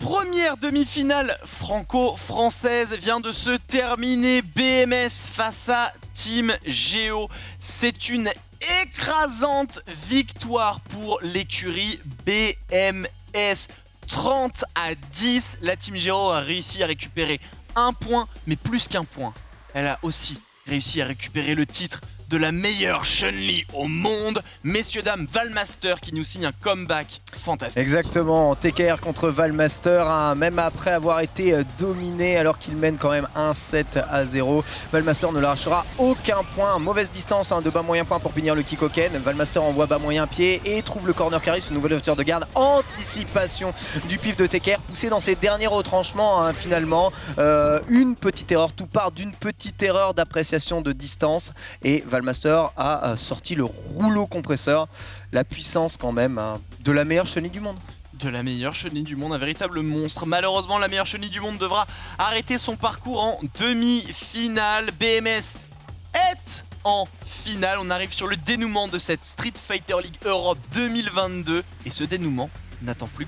première demi-finale franco-française vient de se terminer. BMS face à Team Geo. C'est une écrasante victoire pour l'écurie BMS. 30 à 10, la Team Geo a réussi à récupérer un point, mais plus qu'un point. Elle a aussi réussi à récupérer le titre de la meilleure Chun-Li au monde. Messieurs, dames, Valmaster qui nous signe un comeback fantastique. Exactement, TKR contre Valmaster, hein, même après avoir été euh, dominé alors qu'il mène quand même 1-7 à 0. Valmaster ne lâchera aucun point, mauvaise distance hein, de bas moyen point pour finir le Kikoken. Valmaster envoie bas moyen pied et trouve le corner carry, ce nouvel hauteur de garde. Anticipation du pif de TKR, poussé dans ses derniers retranchements hein, finalement. Euh, une petite erreur, tout part d'une petite erreur d'appréciation de distance et Valmaster a euh, sorti le rouleau compresseur. La puissance quand même hein, de la meilleure chenille du monde. de la meilleure chenille du monde, un véritable monstre. Malheureusement, la meilleure chenille du monde devra arrêter son parcours en demi-finale. BMS est en finale. On arrive sur le dénouement de cette Street Fighter League Europe 2022. Et ce dénouement n'attend plus.